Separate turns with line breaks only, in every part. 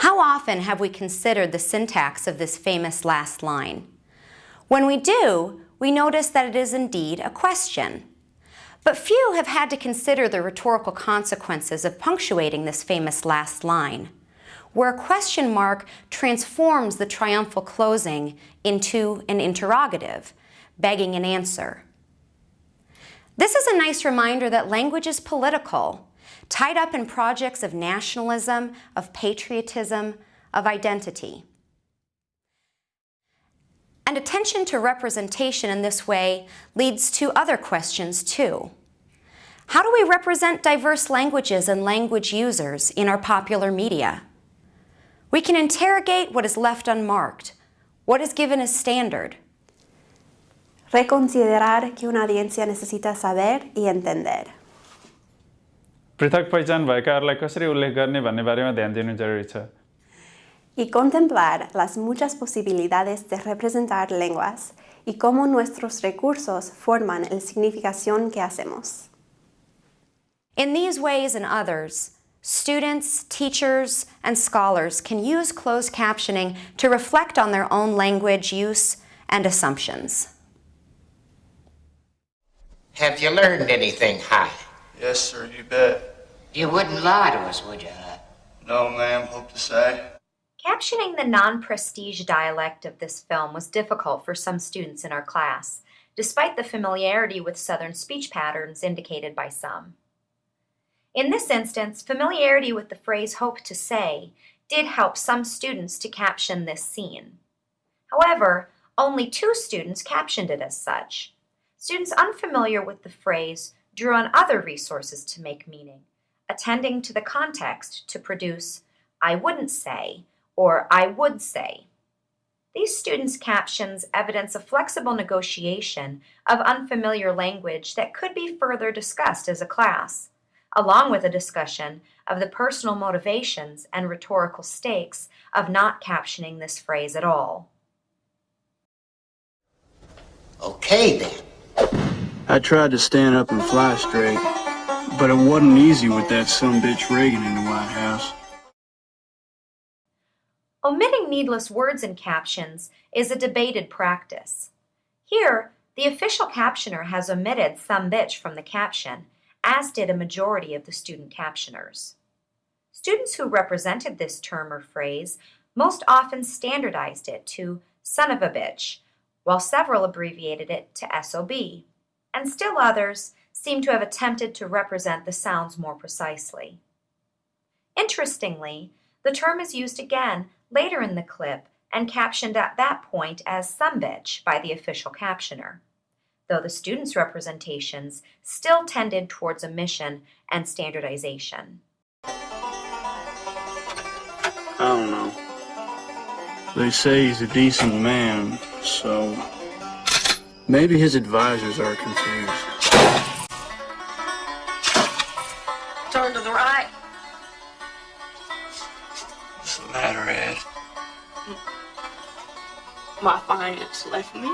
How often have we considered the syntax of this famous last line? When we do, we notice that it is indeed a question. But few have had to consider the rhetorical consequences of punctuating this famous last line, where a question mark transforms the triumphal closing into an interrogative, begging an answer. This is a nice reminder that language is political, tied up in projects of nationalism, of patriotism, of identity. And attention to representation in this way leads to other questions too. How do we represent diverse languages and language users in our popular media? We can interrogate what is left unmarked, what is given as standard.
Reconsiderar que una audiencia necesita saber y entender.
पृथक पहिचान भएकाहरूलाई कसरी उल्लेख गर्ने भन्ने बारेमा ध्यान दिनु जरुरी छ
y contemplar las muchas posibilidades de representar lenguas y cómo nuestros recursos forman la significación que hacemos.
In these ways and others, students, teachers, and scholars can use closed captioning to reflect on their own language use and assumptions.
Have you learned anything, Hi?
Yes, sir, you bet.
You wouldn't lie to us, would you, Hi?
No, ma'am, hope to say.
Captioning the non-prestige dialect of this film was difficult for some students in our class, despite the familiarity with Southern speech patterns indicated by some. In this instance, familiarity with the phrase hope to say did help some students to caption this scene. However, only two students captioned it as such. Students unfamiliar with the phrase drew on other resources to make meaning, attending to the context to produce I wouldn't say or I would say. These students' captions evidence a flexible negotiation of unfamiliar language that could be further discussed as a class, along with a discussion of the personal motivations and rhetorical stakes of not captioning this phrase at all.
Okay, then.
I tried to stand up and fly straight, but it wasn't easy with that some bitch Reagan in the White House.
Omitting needless words in captions is a debated practice. Here, the official captioner has omitted some bitch from the caption, as did a majority of the student captioners. Students who represented this term or phrase most often standardized it to son of a bitch, while several abbreviated it to SOB, and still others seem to have attempted to represent the sounds more precisely. Interestingly, the term is used again later in the clip and captioned at that point as some bitch by the official captioner, though the students' representations still tended towards omission and standardization.
I don't know. They say he's a decent man, so maybe his advisors are confused.
Turn to the right.
What's the matter, Ed?
My finance left me.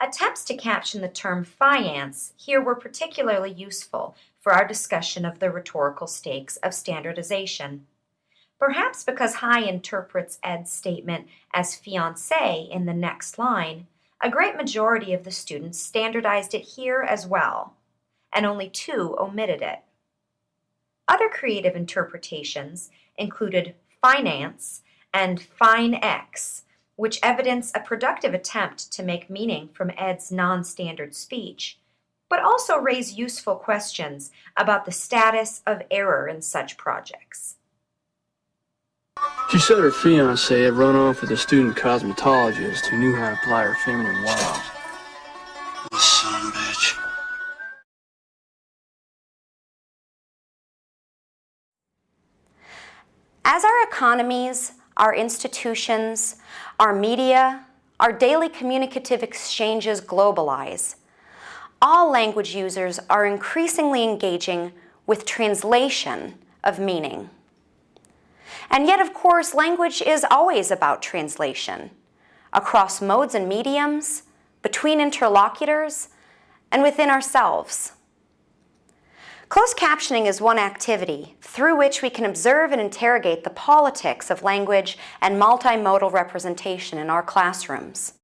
Attempts to caption the term finance here were particularly useful for our discussion of the rhetorical stakes of standardization. Perhaps because Hi interprets Ed's statement as fiancé in the next line, a great majority of the students standardized it here as well, and only two omitted it. Other creative interpretations included finance and fine X, which evidence a productive attempt to make meaning from Ed's non-standard speech, but also raise useful questions about the status of error in such projects.
She said her fiance had run off with a student cosmetologist who knew how to apply her feminine wiles.
Son bitch.
As our economies, our institutions, our media, our daily communicative exchanges globalize, all language users are increasingly engaging with translation of meaning. And yet, of course, language is always about translation across modes and mediums, between interlocutors, and within ourselves. Closed captioning is one activity through which we can observe and interrogate the politics of language and multimodal representation in our classrooms.